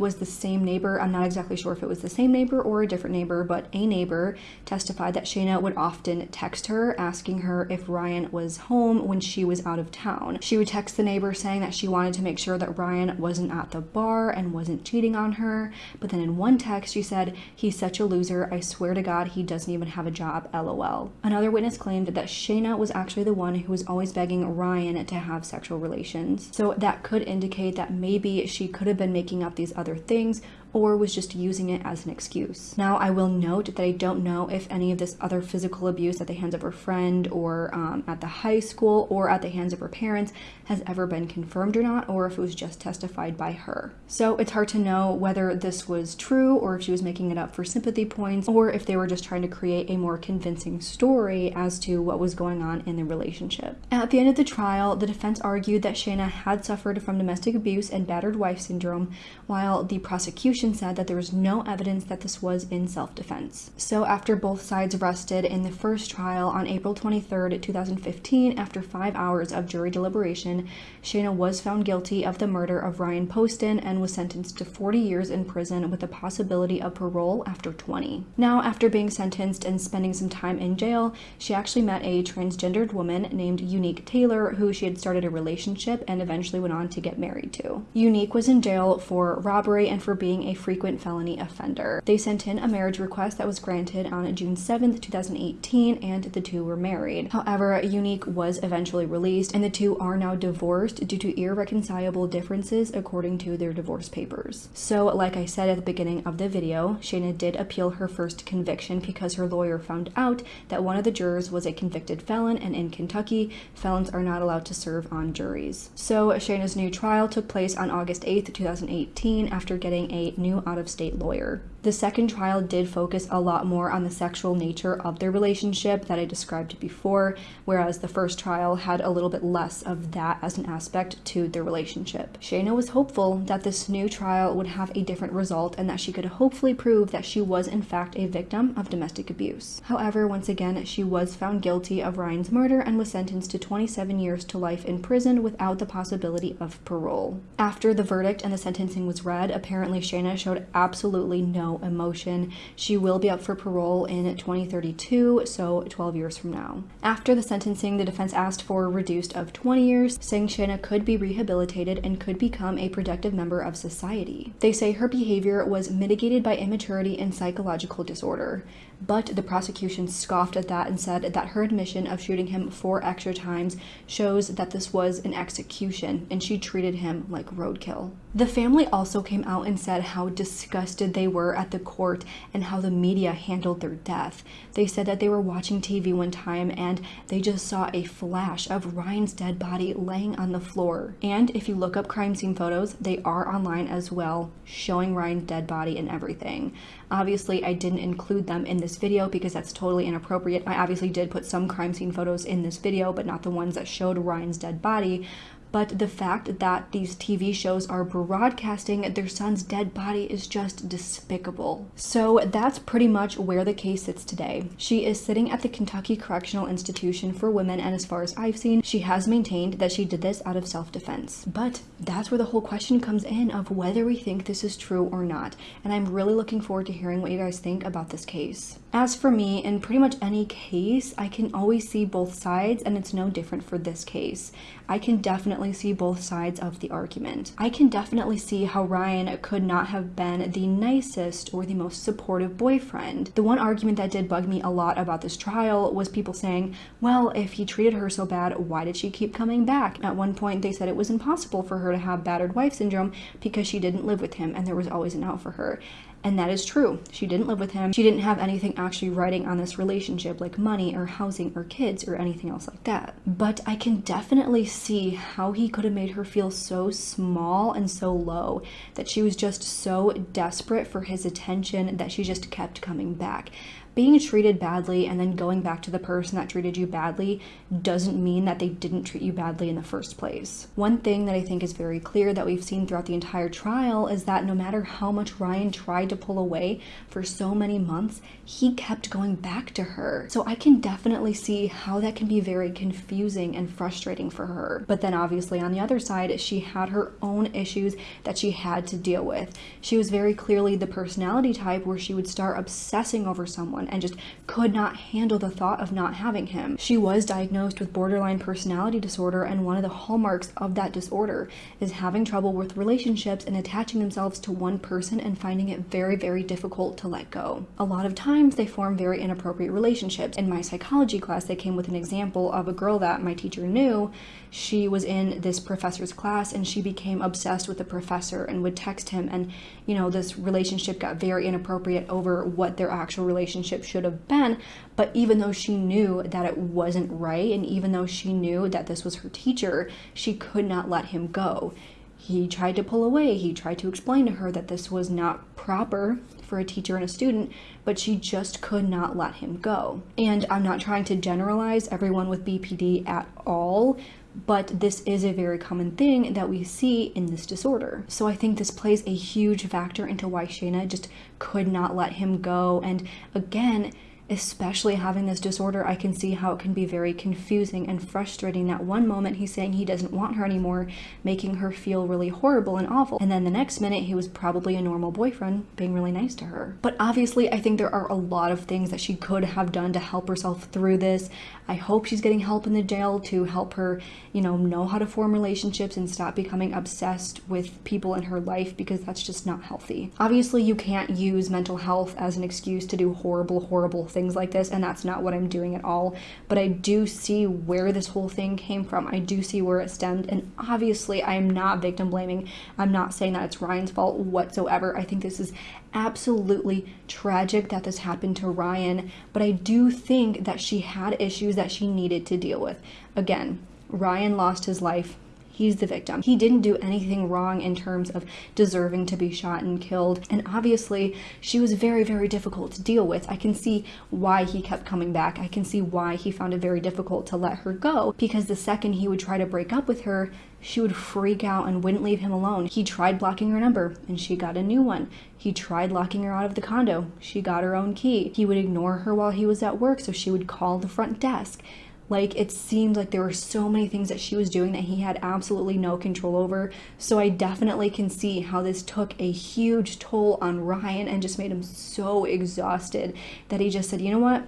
was the same neighbor, I'm not exactly sure if it was the same neighbor or a different neighbor, but a neighbor testified that Shayna would often text her asking her if Ryan was home when she was out of town. She would text the neighbor saying that she wanted to make sure that Ryan wasn't at the bar and wasn't cheating on her. But then in one text, she said, He's such a loser. I swear to God, he doesn't even have a job. LOL. Another witness claimed that Shayna was actually the one who was always begging Ryan to have sexual relations. So that could indicate that maybe she could have been making up these other things or was just using it as an excuse. Now, I will note that I don't know if any of this other physical abuse at the hands of her friend or um, at the high school or at the hands of her parents has ever been confirmed or not, or if it was just testified by her. So it's hard to know whether this was true or if she was making it up for sympathy points or if they were just trying to create a more convincing story as to what was going on in the relationship. At the end of the trial, the defense argued that Shayna had suffered from domestic abuse and battered wife syndrome, while the prosecution said that there was no evidence that this was in self defense. So, after both sides rested in the first trial on April 23, 2015, after five hours of jury deliberation, Shayna was found guilty of the murder of Ryan Poston and was sentenced to 40 years in prison with the possibility of parole after 20. Now, after being sentenced and spending some time in jail, she actually met a transgendered woman named Unique Taylor, who she had started a relationship and eventually went on to get married to. Unique was in jail for robbery and for being a frequent felony offender. They sent in a marriage request that was granted on June 7th, 2018, and the two were married. However, Unique was eventually released, and the two are now divorced due to irreconcilable differences according to their divorce papers. So, like I said at the beginning of the video, Shayna did appeal her first conviction because her lawyer found out that one of the jurors was a convicted felon, and in Kentucky, felons are not allowed to serve on juries. So, Shayna's new trial took place on August 8th, 2018, after getting a new out of state lawyer. The second trial did focus a lot more on the sexual nature of their relationship that I described before, whereas the first trial had a little bit less of that as an aspect to their relationship. Shayna was hopeful that this new trial would have a different result and that she could hopefully prove that she was in fact a victim of domestic abuse. However, once again, she was found guilty of Ryan's murder and was sentenced to 27 years to life in prison without the possibility of parole. After the verdict and the sentencing was read, apparently Shayna showed absolutely no emotion. She will be up for parole in 2032, so 12 years from now. After the sentencing, the defense asked for reduced of 20 years, saying Shayna could be rehabilitated and could become a productive member of society. They say her behavior was mitigated by immaturity and psychological disorder. But the prosecution scoffed at that and said that her admission of shooting him four extra times shows that this was an execution and she treated him like roadkill. The family also came out and said how disgusted they were at the court and how the media handled their death. They said that they were watching TV one time and they just saw a flash of Ryan's dead body laying on the floor. And if you look up crime scene photos, they are online as well, showing Ryan's dead body and everything. Obviously, I didn't include them in this video because that's totally inappropriate. I obviously did put some crime scene photos in this video, but not the ones that showed Ryan's dead body. But the fact that these TV shows are broadcasting their son's dead body is just despicable. So that's pretty much where the case sits today. She is sitting at the Kentucky Correctional Institution for Women, and as far as I've seen, she has maintained that she did this out of self defense. But that's where the whole question comes in of whether we think this is true or not. And I'm really looking forward to hearing what you guys think about this case. As for me, in pretty much any case, I can always see both sides, and it's no different for this case. I can definitely see both sides of the argument. I can definitely see how Ryan could not have been the nicest or the most supportive boyfriend. The one argument that did bug me a lot about this trial was people saying, well, if he treated her so bad, why did she keep coming back? At one point, they said it was impossible for her to have battered wife syndrome because she didn't live with him and there was always an out for her. And that is true. She didn't live with him. She didn't have anything actually writing on this relationship, like money or housing or kids or anything else like that. But I can definitely see how he could have made her feel so small and so low that she was just so desperate for his attention that she just kept coming back being treated badly and then going back to the person that treated you badly doesn't mean that they didn't treat you badly in the first place. One thing that I think is very clear that we've seen throughout the entire trial is that no matter how much Ryan tried to pull away for so many months, he kept going back to her. So I can definitely see how that can be very confusing and frustrating for her. But then obviously on the other side, she had her own issues that she had to deal with. She was very clearly the personality type where she would start obsessing over someone and just could not handle the thought of not having him. She was diagnosed with borderline personality disorder, and one of the hallmarks of that disorder is having trouble with relationships and attaching themselves to one person and finding it very, very difficult to let go. A lot of times they form very inappropriate relationships. In my psychology class, they came with an example of a girl that my teacher knew. She was in this professor's class and she became obsessed with the professor and would text him, and you know, this relationship got very inappropriate over what their actual relationship should have been. But even though she knew that it wasn't right, and even though she knew that this was her teacher, she could not let him go. He tried to pull away. He tried to explain to her that this was not proper for a teacher and a student, but she just could not let him go. And I'm not trying to generalize everyone with BPD at all, but this is a very common thing that we see in this disorder. So I think this plays a huge factor into why Shayna just could not let him go. And again, especially having this disorder, I can see how it can be very confusing and frustrating that one moment he's saying he doesn't want her anymore, making her feel really horrible and awful. And then the next minute he was probably a normal boyfriend, being really nice to her. But obviously, I think there are a lot of things that she could have done to help herself through this. I hope she's getting help in the jail to help her, you know, know how to form relationships and stop becoming obsessed with people in her life because that's just not healthy. Obviously, you can't use mental health as an excuse to do horrible, horrible things like this, and that's not what I'm doing at all. But I do see where this whole thing came from. I do see where it stemmed, and obviously, I am not victim blaming. I'm not saying that it's Ryan's fault whatsoever. I think this is absolutely tragic that this happened to Ryan, but I do think that she had issues that she needed to deal with. Again, Ryan lost his life He's the victim. He didn't do anything wrong in terms of deserving to be shot and killed. And obviously, she was very, very difficult to deal with. I can see why he kept coming back. I can see why he found it very difficult to let her go because the second he would try to break up with her, she would freak out and wouldn't leave him alone. He tried blocking her number and she got a new one. He tried locking her out of the condo. She got her own key. He would ignore her while he was at work, so she would call the front desk. Like it seemed like there were so many things that she was doing that he had absolutely no control over. So I definitely can see how this took a huge toll on Ryan and just made him so exhausted that he just said, you know what?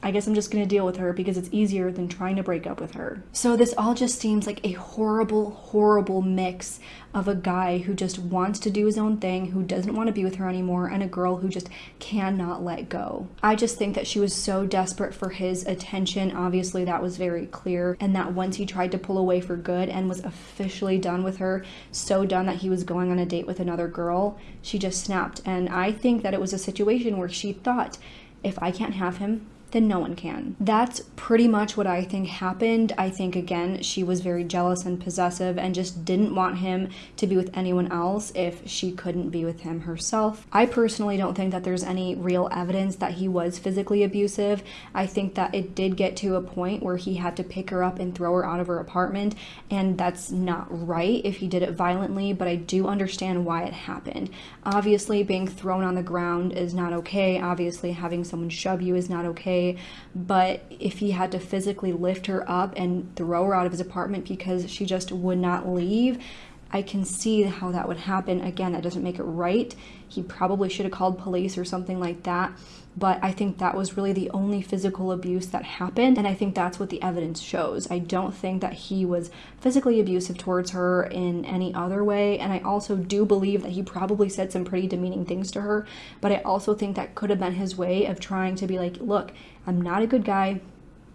I guess I'm just to deal with her because it's easier than trying to break up with her. So this all just seems like a horrible, horrible mix of a guy who just wants to do his own thing, who doesn't want to be with her anymore, and a girl who just cannot let go. I just think that she was so desperate for his attention. Obviously, that was very clear. And that once he tried to pull away for good and was officially done with her, so done that he was going on a date with another girl, she just snapped. And I think that it was a situation where she thought, if I can't have him, then no one can. That's pretty much what I think happened. I think, again, she was very jealous and possessive and just didn't want him to be with anyone else if she couldn't be with him herself. I personally don't think that there's any real evidence that he was physically abusive. I think that it did get to a point where he had to pick her up and throw her out of her apartment, and that's not right if he did it violently, but I do understand why it happened. Obviously, being thrown on the ground is not okay. Obviously, having someone shove you is not okay okay. But if he had to physically lift her up and throw her out of his apartment because she just would not leave, I can see how that would happen. Again, that doesn't make it right. He probably should have called police or something like that. But I think that was really the only physical abuse that happened. And I think that's what the evidence shows. I don't think that he was physically abusive towards her in any other way. And I also do believe that he probably said some pretty demeaning things to her. But I also think that could have been his way of trying to be like, look, I'm not a good guy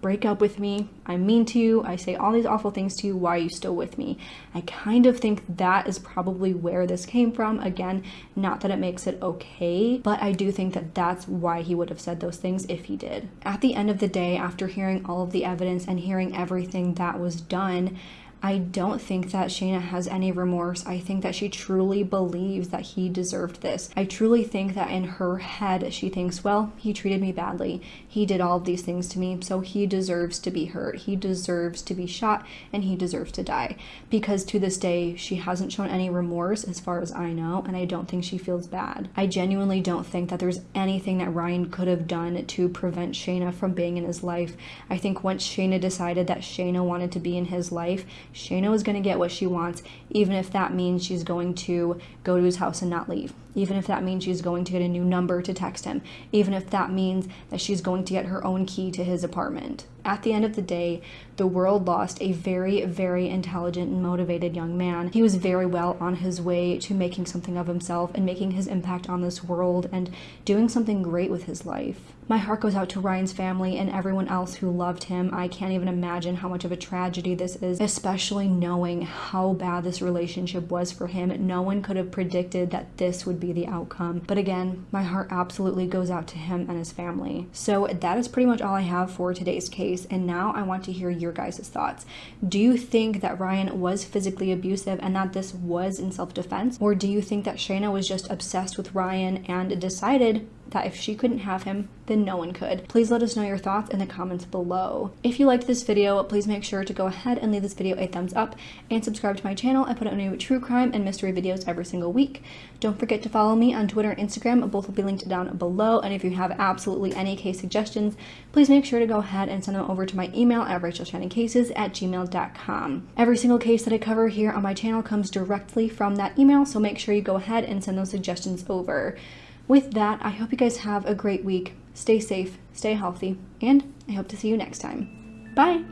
break up with me. I'm mean to you. I say all these awful things to you. Why are you still with me? I kind of think that is probably where this came from. Again, not that it makes it okay, but I do think that that's why he would have said those things if he did. At the end of the day, after hearing all of the evidence and hearing everything that was done, I don't think that Shayna has any remorse. I think that she truly believes that he deserved this. I truly think that in her head, she thinks, well, he treated me badly. He did all of these things to me, so he deserves to be hurt. He deserves to be shot, and he deserves to die. Because to this day, she hasn't shown any remorse as far as I know, and I don't think she feels bad. I genuinely don't think that there's anything that Ryan could have done to prevent Shayna from being in his life. I think once Shayna decided that Shayna wanted to be in his life, Shayna is going to get what she wants, even if that means she's going to go to his house and not leave even if that means she's going to get a new number to text him, even if that means that she's going to get her own key to his apartment. At the end of the day, the world lost a very, very intelligent and motivated young man. He was very well on his way to making something of himself and making his impact on this world and doing something great with his life. My heart goes out to Ryan's family and everyone else who loved him. I can't even imagine how much of a tragedy this is, especially knowing how bad this relationship was for him. No one could have predicted that this would be the outcome. But again, my heart absolutely goes out to him and his family. So that is pretty much all I have for today's case. And now I want to hear your guys' thoughts. Do you think that Ryan was physically abusive and that this was in self defense? Or do you think that Shayna was just obsessed with Ryan and decided that if she couldn't have him, then no one could. Please let us know your thoughts in the comments below. If you liked this video, please make sure to go ahead and leave this video a thumbs up and subscribe to my channel. I put out new true crime and mystery videos every single week. Don't forget to follow me on Twitter and Instagram. Both will be linked down below. And if you have absolutely any case suggestions, please make sure to go ahead and send them over to my email at rachelshannoncases at gmail.com. Every single case that I cover here on my channel comes directly from that email, so make sure you go ahead and send those suggestions over. With that, I hope you guys have a great week. Stay safe, stay healthy, and I hope to see you next time. Bye!